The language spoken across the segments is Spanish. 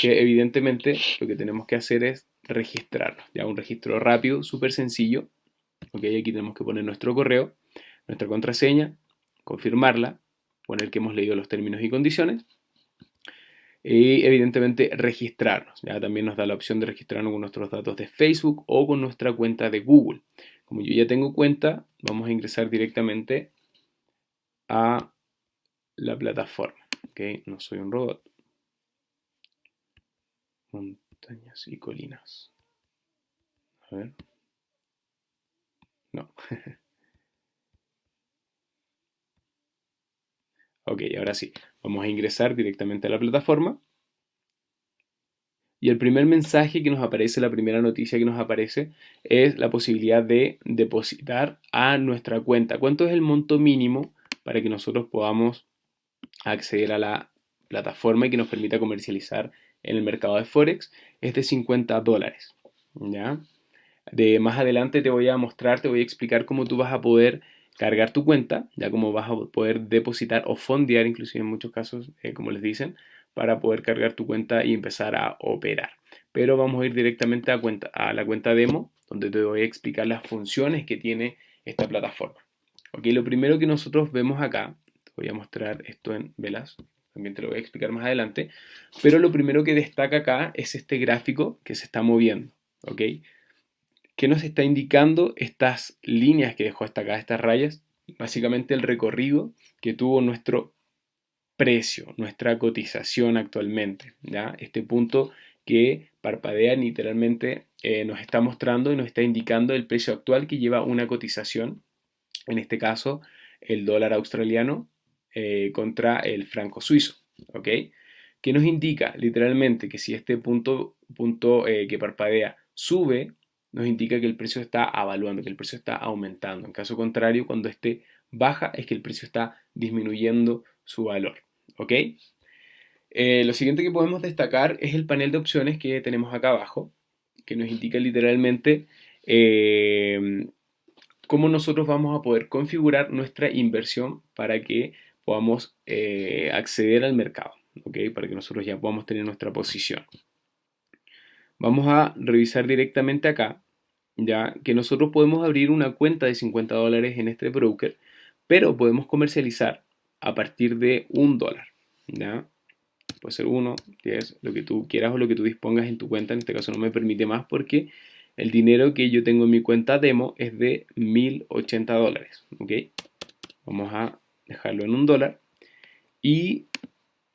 que evidentemente lo que tenemos que hacer es registrarnos, ya un registro rápido, súper sencillo, ok, aquí tenemos que poner nuestro correo, nuestra contraseña, confirmarla, poner que hemos leído los términos y condiciones, y evidentemente registrarnos. Ya también nos da la opción de registrarnos con nuestros datos de Facebook o con nuestra cuenta de Google. Como yo ya tengo cuenta, vamos a ingresar directamente a la plataforma. ¿okay? No soy un robot. Montañas y colinas. A ver. No. ok, ahora sí. Vamos a ingresar directamente a la plataforma. Y el primer mensaje que nos aparece, la primera noticia que nos aparece, es la posibilidad de depositar a nuestra cuenta. ¿Cuánto es el monto mínimo para que nosotros podamos acceder a la plataforma y que nos permita comercializar en el mercado de Forex? Es de 50 dólares. ¿ya? De más adelante te voy a mostrar, te voy a explicar cómo tú vas a poder cargar tu cuenta, ya como vas a poder depositar o fondear, inclusive en muchos casos, eh, como les dicen, para poder cargar tu cuenta y empezar a operar. Pero vamos a ir directamente a, cuenta, a la cuenta demo, donde te voy a explicar las funciones que tiene esta plataforma. Ok, lo primero que nosotros vemos acá, te voy a mostrar esto en velas, también te lo voy a explicar más adelante, pero lo primero que destaca acá es este gráfico que se está moviendo, ¿ok? ¿Qué nos está indicando estas líneas que dejó hasta acá, estas rayas? Básicamente el recorrido que tuvo nuestro precio, nuestra cotización actualmente. ¿ya? Este punto que parpadea literalmente eh, nos está mostrando y nos está indicando el precio actual que lleva una cotización, en este caso el dólar australiano eh, contra el franco suizo. ¿ok? Que nos indica literalmente que si este punto, punto eh, que parpadea sube, nos indica que el precio está avaluando, que el precio está aumentando. En caso contrario, cuando este baja es que el precio está disminuyendo su valor. ¿Ok? Eh, lo siguiente que podemos destacar es el panel de opciones que tenemos acá abajo, que nos indica literalmente cómo nosotros vamos a poder configurar nuestra inversión para que podamos eh, acceder al mercado, ¿ok? Para que nosotros ya podamos tener nuestra posición. Vamos a revisar directamente acá, ya que nosotros podemos abrir una cuenta de 50 dólares en este broker, pero podemos comercializar a partir de un dólar, ¿ya? Puede ser uno, 10, lo que tú quieras o lo que tú dispongas en tu cuenta, en este caso no me permite más porque el dinero que yo tengo en mi cuenta demo es de 1080 dólares, ¿ok? Vamos a dejarlo en un dólar y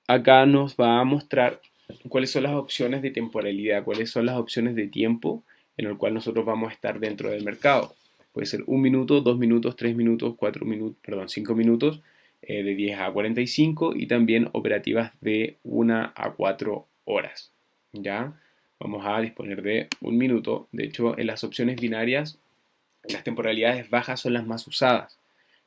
acá nos va a mostrar cuáles son las opciones de temporalidad, cuáles son las opciones de tiempo en el cual nosotros vamos a estar dentro del mercado. Puede ser un minuto, dos minutos, tres minutos, cuatro minutos, perdón, cinco minutos, eh, de 10 a 45 y también operativas de 1 a 4 horas. ¿Ya? Vamos a disponer de un minuto. De hecho, en las opciones binarias, las temporalidades bajas son las más usadas.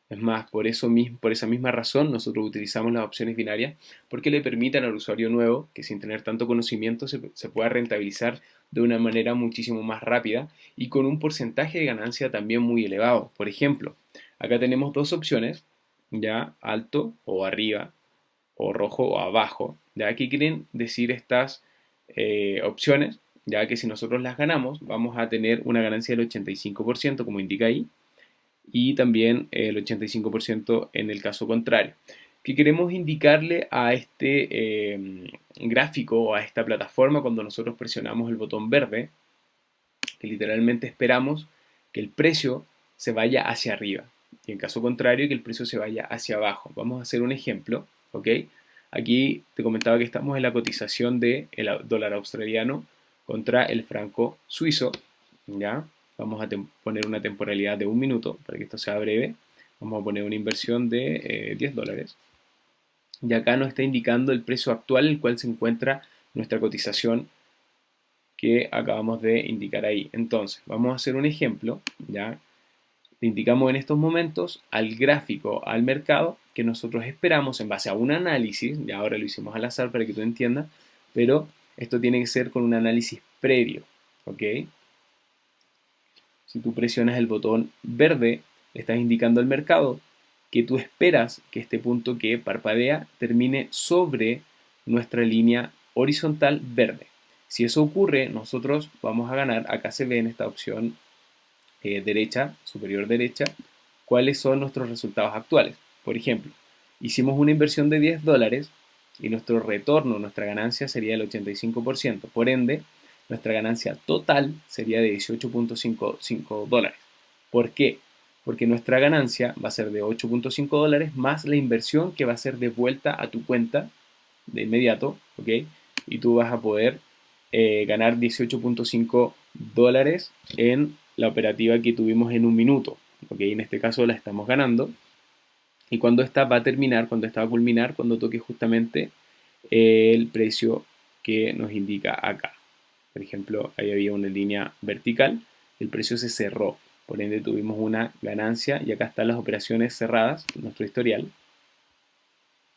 Es más, por, eso, por esa misma razón nosotros utilizamos las opciones binarias porque le permiten al usuario nuevo que sin tener tanto conocimiento se, pueda rentabilizar de una manera muchísimo más rápida y con un porcentaje de ganancia también muy elevado. Por ejemplo, acá tenemos dos opciones, ya alto o arriba, o rojo o abajo. ¿ya? ¿Qué quieren decir estas eh, opciones? Ya que si nosotros las ganamos, vamos a tener una ganancia del 85%, como indica ahí, y también el 85% en el caso contrario. ¿Qué queremos indicarle a este em, gráfico o a esta plataforma cuando nosotros presionamos el botón verde? Que literalmente esperamos que el precio se vaya hacia arriba y en caso contrario que el precio se vaya hacia abajo. Vamos a hacer un ejemplo, ¿ok? Aquí te comentaba que estamos en la cotización del dólar australiano contra el franco suizo, ¿ya? Vamos a poner una temporalidad de un minuto para que esto sea breve. Vamos a poner una inversión de 10 eh, dólares. Y acá nos está indicando el precio actual en el cual se encuentra nuestra cotización que acabamos de indicar ahí. Entonces, vamos a hacer un ejemplo, ¿ya? Le indicamos en estos momentos al gráfico, al mercado, que nosotros esperamos en base a un análisis, y ahora lo hicimos al azar para que tú entiendas, pero esto tiene que ser con un análisis previo, ¿ok? Si tú presionas el botón verde, le estás indicando al mercado que tú esperas que este punto que parpadea termine sobre nuestra línea horizontal verde. Si eso ocurre, nosotros vamos a ganar, acá se ve en esta opción eh, derecha, superior derecha, cuáles son nuestros resultados actuales. Por ejemplo, hicimos una inversión de 10 dólares y nuestro retorno, nuestra ganancia sería el 85%. Por ende, nuestra ganancia total sería de 18.55 dólares. ¿Por qué? Porque nuestra ganancia va a ser de 8.5 dólares más la inversión que va a ser devuelta a tu cuenta de inmediato, ¿ok? Y tú vas a poder eh, ganar 18.5 dólares en la operativa que tuvimos en un minuto, ¿ok? En este caso la estamos ganando. Y cuando esta va a terminar, cuando esta va a culminar, cuando toque justamente el precio que nos indica acá. Por ejemplo, ahí había una línea vertical, el precio se cerró, por ende tuvimos una ganancia y acá están las operaciones cerradas, nuestro historial.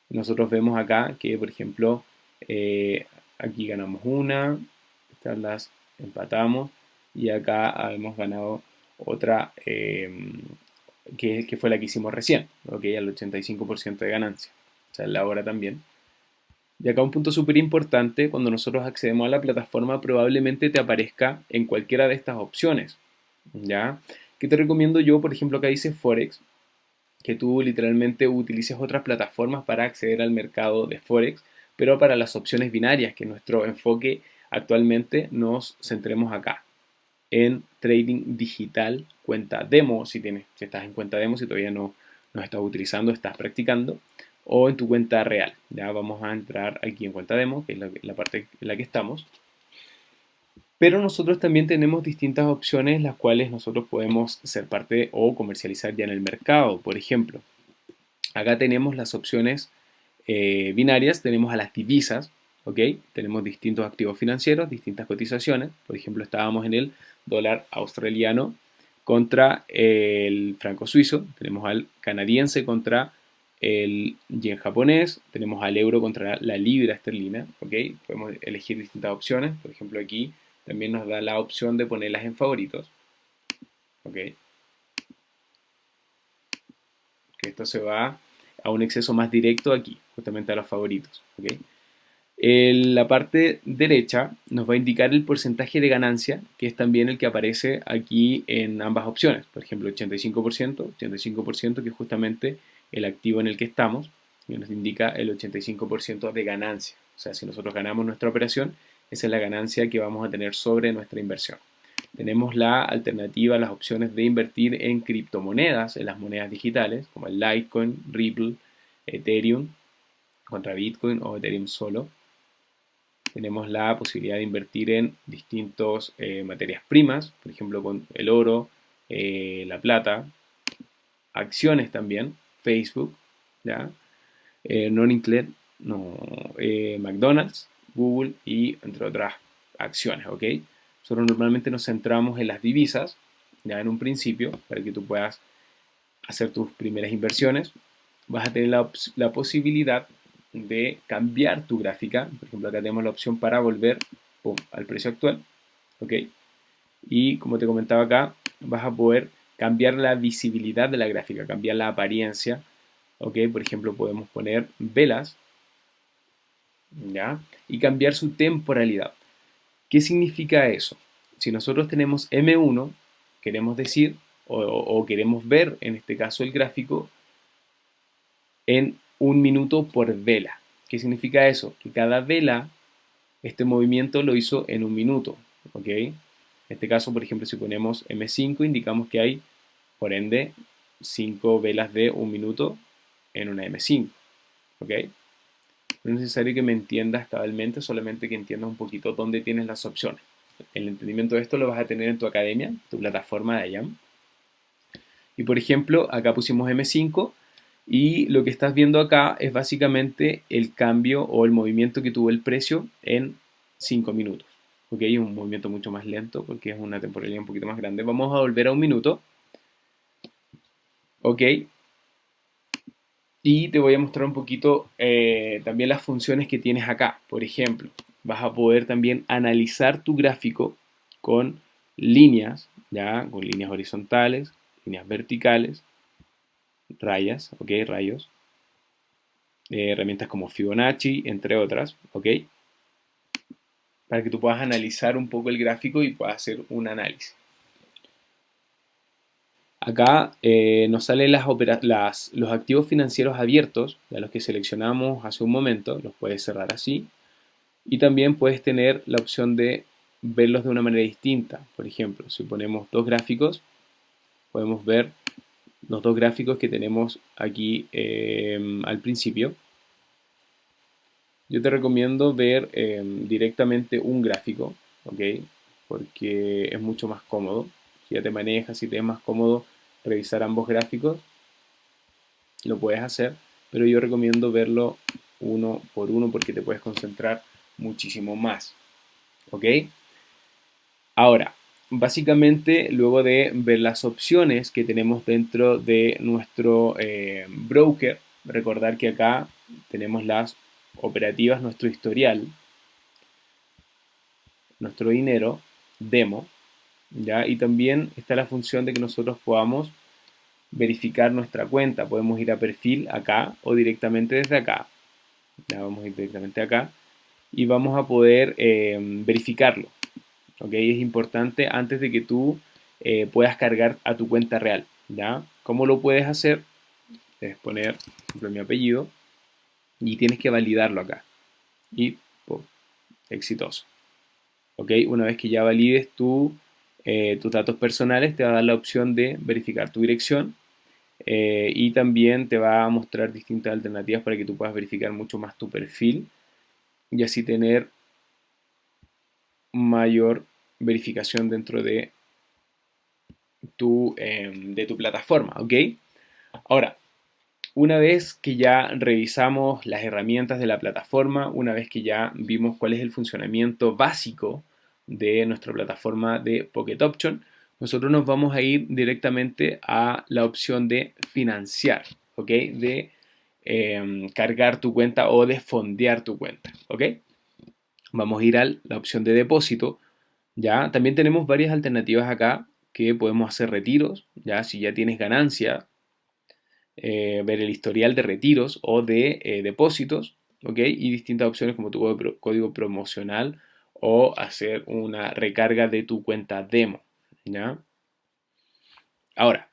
Nosotros vemos acá que, por ejemplo, eh, aquí ganamos una, estas las empatamos y acá hemos ganado otra eh, que, fue la que hicimos recién, ¿ok? Al 85% de ganancia, o sea, la hora también. Y acá un punto súper importante, cuando nosotros accedemos a la plataforma probablemente te aparezca en cualquiera de estas opciones, ¿ya? ¿Qué te recomiendo yo? Por ejemplo, acá dice Forex, que tú literalmente utilices otras plataformas para acceder al mercado de Forex, pero para las opciones binarias, que nuestro enfoque actualmente nos centremos acá, en trading digital, cuenta demo, si, tienes, si estás en cuenta demo, si todavía no, no estás utilizando, estás practicando, o en tu cuenta real. Ya vamos a entrar aquí en cuenta demo, que es la, parte en la que estamos. Pero nosotros también tenemos distintas opciones las cuales nosotros podemos ser parte o comercializar ya en el mercado. Por ejemplo, acá tenemos las opciones eh, binarias, tenemos a las divisas, ¿ok? Tenemos distintos activos financieros, distintas cotizaciones. Por ejemplo, estábamos en el dólar australiano contra el franco suizo, tenemos al canadiense contra el yen japonés, tenemos al euro contra la libra esterlina, ¿ok? Podemos elegir distintas opciones, por ejemplo aquí también nos da la opción de ponerlas en favoritos, ¿ok? Que esto se va a un exceso más directo aquí, justamente a los favoritos, ¿ok? En la parte derecha nos va a indicar el porcentaje de ganancia, que es también el que aparece aquí en ambas opciones. Por ejemplo, 85%, 85% que justamente el activo en el que estamos, y nos indica el 85% de ganancia. O sea, si nosotros ganamos nuestra operación, esa es la ganancia que vamos a tener sobre nuestra inversión. Tenemos la alternativa, las opciones de invertir en criptomonedas, en las monedas digitales, como el Litecoin, Ripple, Ethereum, contra Bitcoin o Ethereum solo tenemos la posibilidad de invertir en distintas eh, materias primas, por ejemplo con el oro, eh, la plata, acciones también, Facebook, ¿ya? Eh, no, McDonald's, Google y entre otras acciones, ¿ok? Nosotros normalmente nos centramos en las divisas, ya en un principio, para que tú puedas hacer tus primeras inversiones. Vas a tener la, la posibilidad de cambiar tu gráfica. Por ejemplo, acá tenemos la opción para volver al precio actual. ¿Ok? Y como te comentaba acá, vas a poder cambiar la visibilidad de la gráfica, cambiar la apariencia. ¿Ok? Por ejemplo, podemos poner velas. ¿Ya? Y cambiar su temporalidad. ¿Qué significa eso? Si nosotros tenemos M1, queremos decir, o, queremos ver en este caso el gráfico, en un minuto por vela. ¿Qué significa eso? Que cada vela, este movimiento lo hizo en un minuto. ¿ok? En este caso, por ejemplo, si ponemos M5, indicamos que hay, por ende, 5 velas de un minuto en una M5. ¿ok? No es necesario que me entiendas cabalmente, solamente que entiendas un poquito dónde tienes las opciones. El entendimiento de esto lo vas a tener en tu academia, tu plataforma de IAM. Y por ejemplo, acá pusimos M5 y lo que estás viendo acá es básicamente el cambio o el movimiento que tuvo el precio en 5 minutos. Ok, un movimiento mucho más lento porque es una temporalidad un poquito más grande. Vamos a volver a un minuto. Ok. Y te voy a mostrar un poquito eh, también las funciones que tienes acá. Por ejemplo, vas a poder también analizar tu gráfico con líneas, ya, con líneas horizontales, líneas verticales, rayas, ok, rayos, eh, herramientas como Fibonacci, entre otras, ok. para que tú puedas analizar un poco el gráfico y puedas hacer un análisis. Acá eh, nos salen los activos financieros abiertos, de los que seleccionamos hace un momento, los puedes cerrar así. Y también puedes tener la opción de verlos de una manera distinta. Por ejemplo, si ponemos dos gráficos, podemos ver los dos gráficos que tenemos aquí em, al principio. Yo te recomiendo ver em, directamente un gráfico, ¿ok? Porque es mucho más cómodo. Si ya te manejas, si te es más cómodo revisar ambos gráficos, lo puedes hacer, pero yo recomiendo verlo uno por uno porque te puedes concentrar muchísimo más. ¿Ok? Ahora, básicamente luego de ver las opciones que tenemos dentro de nuestro eh, broker, recordar que acá tenemos las operativas, nuestro historial, nuestro dinero, demo, ¿ya? Y también está la función de que nosotros podamos verificar nuestra cuenta. Podemos ir a perfil acá o directamente desde acá. Ya vamos a ir directamente acá y vamos a poder eh, verificarlo. ¿ok? Es importante antes de que tú eh, puedas cargar a tu cuenta real. ¿ya? ¿Cómo lo puedes hacer? Debes poner, por ejemplo, mi apellido y tienes que validarlo acá. Y, exitoso. ¿ok? Una vez que ya valides tu, eh, tus datos personales, te va a dar la opción de verificar tu dirección eh, y también te va a mostrar distintas alternativas para que tú puedas verificar mucho más tu perfil y así tener mayor verificación dentro de tu, em, de tu plataforma, ¿ok? Ahora, una vez que ya revisamos las herramientas de la plataforma, una vez que ya vimos cuál es el funcionamiento básico de nuestra plataforma de Pocket Option, nosotros nos vamos a ir directamente a la opción de financiar, ¿ok? De Em, cargar tu cuenta o de fondear tu cuenta, ¿ok? Vamos a ir a la opción de depósito, ¿ya? También tenemos varias alternativas acá que podemos hacer retiros, ¿ya? Si ya tienes ganancia, eh, ver el historial de retiros o de eh, depósitos, ¿ok? Y distintas opciones como tu código promocional o hacer una recarga de tu cuenta demo. Ahora,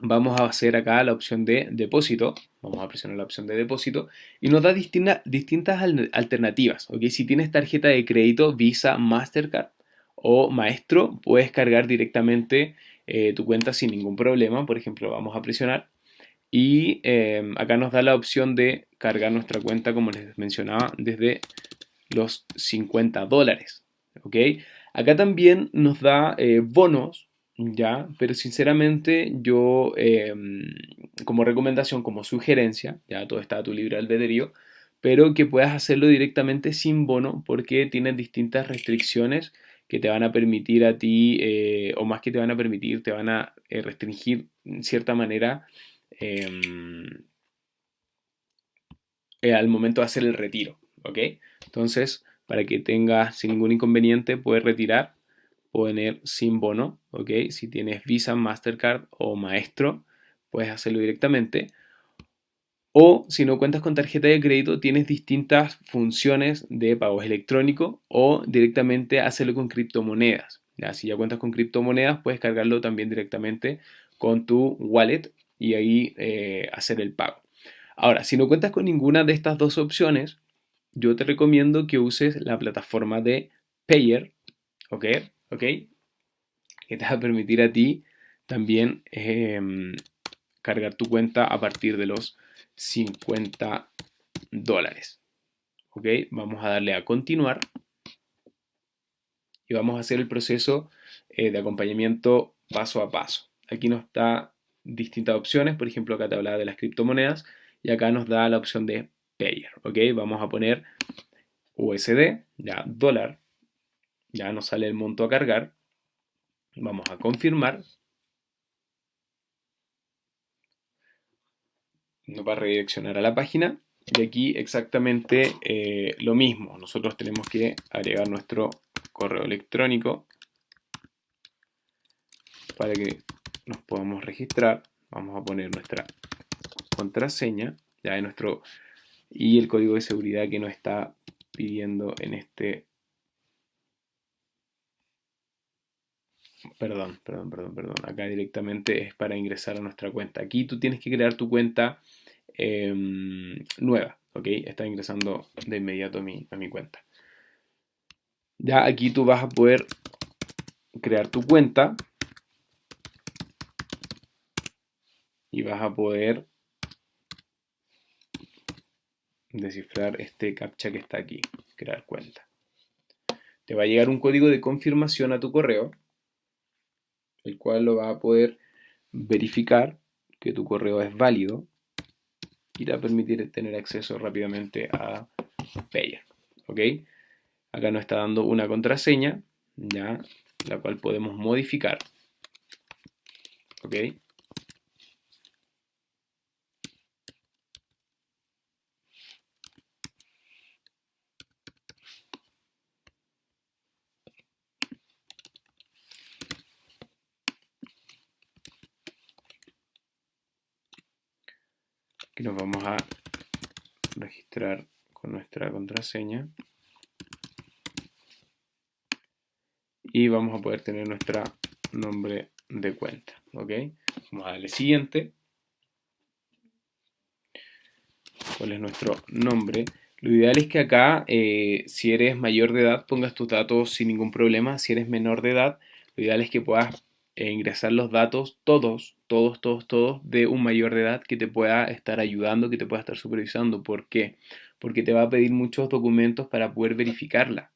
vamos a hacer acá la opción de depósito, vamos a presionar la opción de depósito y nos da distintas alternativas, ¿ok? Si tienes tarjeta de crédito Visa, Mastercard o Maestro, puedes cargar directamente eh, tu cuenta sin ningún problema, por ejemplo, vamos a presionar y em, acá nos da la opción de cargar nuestra cuenta, como les mencionaba, desde los 50 dólares, ¿ok? Acá también nos da eh, bonos ¿ya? Pero sinceramente yo, em, como recomendación, como sugerencia, ya todo está a tu libre albedrío, pero que puedas hacerlo directamente sin bono porque tienes distintas restricciones que te van a permitir a ti, eh, o más que te van a permitir, te van a eh, restringir en cierta manera em, al momento de hacer el retiro, ¿ok? Entonces, para que tengas sin ningún inconveniente, puedes retirar poner sin bono, ¿ok? Si tienes Visa, Mastercard o Maestro, puedes hacerlo directamente. O si no cuentas con tarjeta de crédito, tienes distintas funciones de pagos electrónicos o directamente hacerlo con criptomonedas. Si ya cuentas con criptomonedas, puedes cargarlo también directamente con tu wallet y ahí eh, hacer el pago. Ahora, si no cuentas con ninguna de estas dos opciones, yo te recomiendo que uses la plataforma de Payer, ¿ok? ¿ok? Que te va a permitir a ti también em, cargar tu cuenta a partir de los 50 dólares. ¿Ok? Vamos a darle a continuar y vamos a hacer el proceso eh, de acompañamiento paso a paso. Aquí nos da distintas opciones, por ejemplo acá te hablaba de las criptomonedas y acá nos da la opción de Payer, ¿ok? Vamos a poner USD, ya dólar, ya nos sale el monto a cargar. Vamos a confirmar. Nos va a redireccionar a la página. Y aquí exactamente eh, lo mismo. Nosotros tenemos que agregar nuestro correo electrónico para que nos podamos registrar. Vamos a poner nuestra contraseña ya de nuestro y el código de seguridad que nos está pidiendo en este... Perdón, perdón, perdón, perdón. Acá directamente es para ingresar a nuestra cuenta. Aquí tú tienes que crear tu cuenta em, nueva, ¿ok? Está ingresando de inmediato a mi, a mi cuenta. Ya aquí tú vas a poder crear tu cuenta y vas a poder descifrar este captcha que está aquí, crear cuenta. Te va a llegar un código de confirmación a tu correo, el cual lo va a poder verificar que tu correo es válido y te va a permitir tener acceso rápidamente a Payer. ¿Ok? Acá nos está dando una contraseña, ya, la cual podemos modificar. ¿Ok? Aquí nos vamos a registrar con nuestra contraseña. Y vamos a poder tener nuestro nombre de cuenta. ¿ok? Vamos a darle siguiente. ¿Cuál es nuestro nombre? Lo ideal es que acá, eh, si eres mayor de edad, pongas tus datos sin ningún problema. Si eres menor de edad, lo ideal es que puedas e ingresar los datos, todos, todos, todos, todos, de un mayor de edad que te pueda estar ayudando, que te pueda estar supervisando. ¿Por qué? Porque te va a pedir muchos documentos para poder verificarla.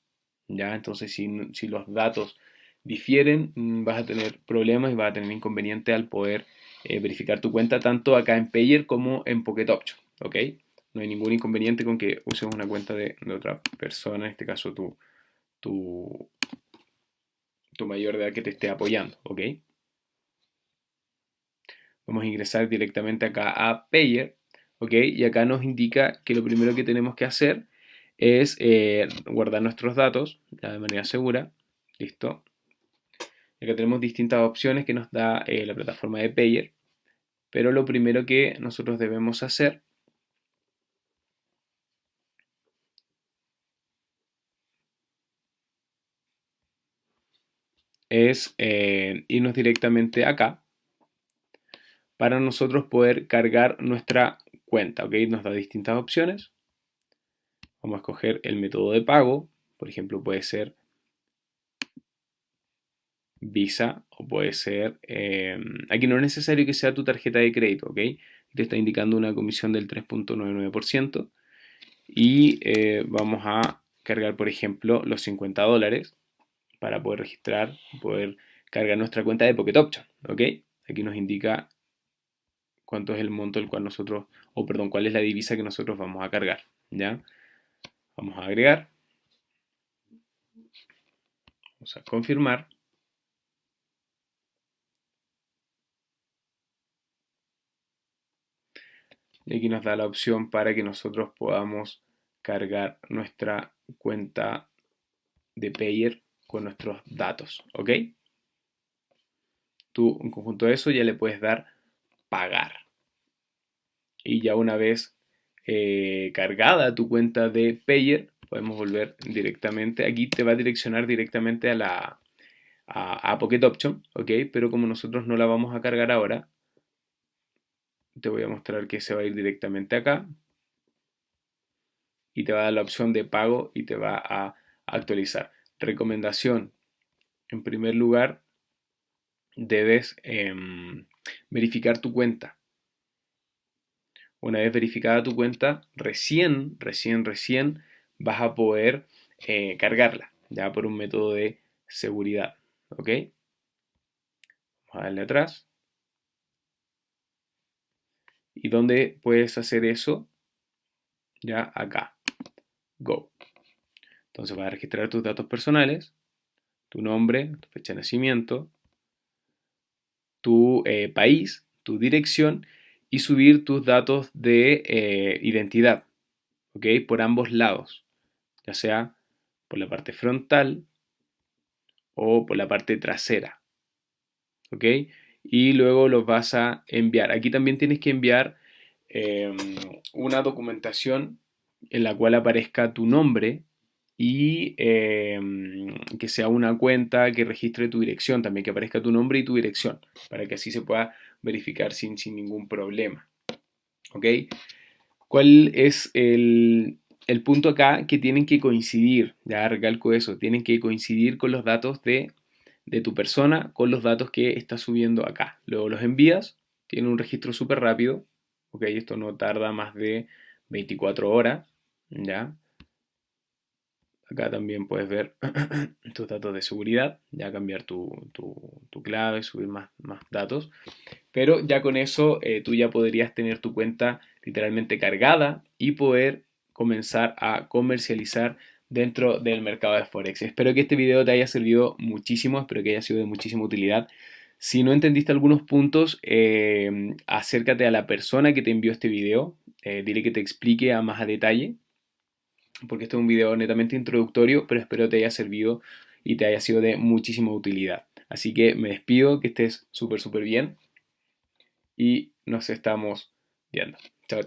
¿ya? Entonces, si, los datos difieren, mm, vas a tener problemas y vas a tener inconveniente al poder eh, verificar tu cuenta tanto acá en Payer como en Pocket Option. ¿ok? No hay ningún inconveniente con que uses una cuenta de, de otra persona, en este caso tu, tu mayor de edad que te esté apoyando, ¿ok? Vamos a ingresar directamente acá a Payer, ¿ok? Y acá nos indica que lo primero que tenemos que hacer es eh, guardar nuestros datos de manera segura. Listo. Acá tenemos distintas opciones que nos da eh, la plataforma de Payer. Pero lo primero que nosotros debemos hacer es eh, irnos directamente acá para nosotros poder cargar nuestra cuenta. ¿ok? Nos da distintas opciones. Vamos a escoger el método de pago. Por ejemplo, puede ser Visa o puede ser... Em, aquí no es necesario que sea tu tarjeta de crédito, ¿ok? Te está indicando una comisión del 3.99% y eh, vamos a cargar, por ejemplo, los 50 dólares para poder registrar, poder cargar nuestra cuenta de Pocket Option, ¿ok? Aquí nos indica cuánto es el monto el cual nosotros, o perdón, cuál es la divisa que nosotros vamos a cargar, ¿ya? Vamos a agregar. Vamos a confirmar. Y aquí nos da la opción para que nosotros podamos cargar nuestra cuenta de Payer con nuestros datos, ¿ok? Tú, en conjunto de eso, ya le puedes dar pagar. Y ya una vez eh, cargada tu cuenta de Payer, podemos volver directamente. Aquí te va a direccionar directamente a la a, a Pocket Option, ¿ok? Pero como nosotros no la vamos a cargar ahora, te voy a mostrar que se va a ir directamente acá y te va a dar la opción de pago y te va a actualizar. Recomendación. En primer lugar, debes em, verificar tu cuenta. Una vez verificada tu cuenta, recién, recién, recién vas a poder eh, cargarla, ya por un método de seguridad. ¿Ok? Vamos a darle atrás. ¿Y dónde puedes hacer eso? Ya acá. Go. Entonces vas a registrar tus datos personales, tu nombre, tu fecha de nacimiento, tu eh, país, tu dirección y subir tus datos de eh, identidad, ¿ok? Por ambos lados, ya sea por la parte frontal o por la parte trasera. Y luego los vas a enviar. Aquí también tienes que enviar em, una documentación en la cual aparezca tu nombre y em, que sea una cuenta que registre tu dirección, también que aparezca tu nombre y tu dirección, para que así se pueda verificar sin, sin ningún problema. ¿Ok? ¿Cuál es el, el punto acá? Que tienen que coincidir, ya recalco eso, tienen que coincidir con los datos de, de tu persona, con los datos que estás subiendo acá. Luego los envías, tiene un registro súper rápido, ok, esto no tarda más de 24 horas, ya. Acá también puedes ver tus datos de seguridad, ya cambiar tu, clave, subir más, más, datos. Pero ya con eso eh, tú ya podrías tener tu cuenta literalmente cargada y poder comenzar a comercializar dentro del mercado de Forex. Espero que este video te haya servido muchísimo, espero que haya sido de muchísima utilidad. Si no entendiste algunos puntos, eh, acércate a la persona que te envió este video, eh, dile que te explique a más a detalle porque este es un video netamente introductorio, pero espero te haya servido y te haya sido de muchísima utilidad. Así que me despido, que estés súper, súper bien y nos estamos viendo.